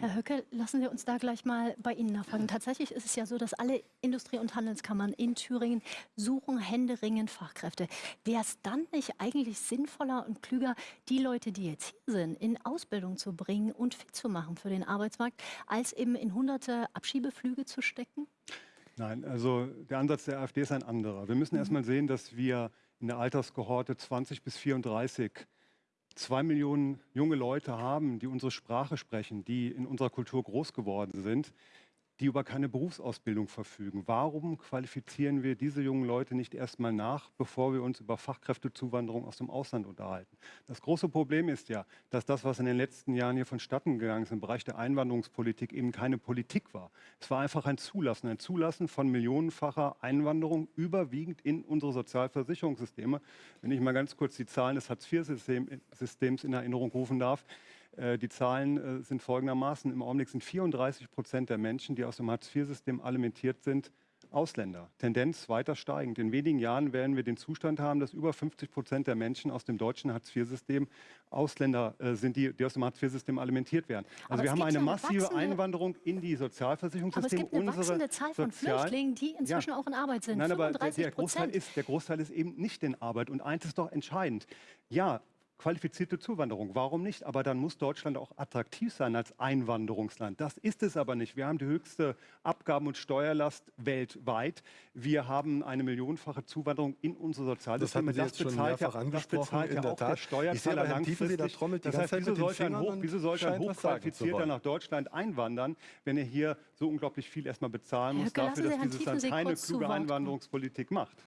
Herr Höcke, lassen Sie uns da gleich mal bei Ihnen nachfragen. Tatsächlich ist es ja so, dass alle Industrie- und Handelskammern in Thüringen suchen händeringend Fachkräfte. Wäre es dann nicht eigentlich sinnvoller und klüger, die Leute, die jetzt hier sind, in Ausbildung zu bringen und fit zu machen für den Arbeitsmarkt, als eben in hunderte Abschiebeflüge zu stecken? Nein, also der Ansatz der AfD ist ein anderer. Wir müssen mhm. erst mal sehen, dass wir in der Alterskohorte 20 bis 34 zwei Millionen junge Leute haben, die unsere Sprache sprechen, die in unserer Kultur groß geworden sind, die über keine Berufsausbildung verfügen. Warum qualifizieren wir diese jungen Leute nicht erstmal nach, bevor wir uns über Fachkräftezuwanderung aus dem Ausland unterhalten? Das große Problem ist ja, dass das, was in den letzten Jahren hier vonstatten gegangen ist im Bereich der Einwanderungspolitik, eben keine Politik war. Es war einfach ein Zulassen, ein Zulassen von millionenfacher Einwanderung überwiegend in unsere Sozialversicherungssysteme. Wenn ich mal ganz kurz die Zahlen des Hartz-IV-Systems in Erinnerung rufen darf. Äh, die Zahlen äh, sind folgendermaßen. Im Augenblick sind 34 Prozent der Menschen, die aus dem Hartz-IV-System alimentiert sind, Ausländer. Tendenz weiter steigend. In wenigen Jahren werden wir den Zustand haben, dass über 50 Prozent der Menschen aus dem deutschen Hartz-IV-System Ausländer äh, sind, die, die, aus dem Hartz-IV-System alimentiert werden. Also wir haben eine massive wachsende, Einwanderung in die Sozialversicherungssysteme. Aber es gibt eine wachsende Zahl von Sozial Flüchtlingen, die inzwischen ja. auch in Arbeit sind. Nein, aber der, der, Großteil ist, der Großteil ist eben nicht in Arbeit. Und eins ist doch entscheidend. Ja, qualifizierte Zuwanderung. Warum nicht? Aber dann muss Deutschland auch attraktiv sein als Einwanderungsland. Das ist es aber nicht. Wir haben die höchste Abgaben- und Steuerlast weltweit. Wir haben eine millionenfache Zuwanderung in unsere Sozialsysteme. Das, das bezahlt ja, das bezahlt ja auch der Steuerzahler langfristig. Da trommelt die das heißt, wieso sollte ein, Hoch, wieso sollte ein Hochqualifizierter nach Deutschland einwandern, wenn er hier so unglaublich viel erstmal bezahlen muss, dafür, dass dieses Land keine kluge Einwanderungspolitik macht?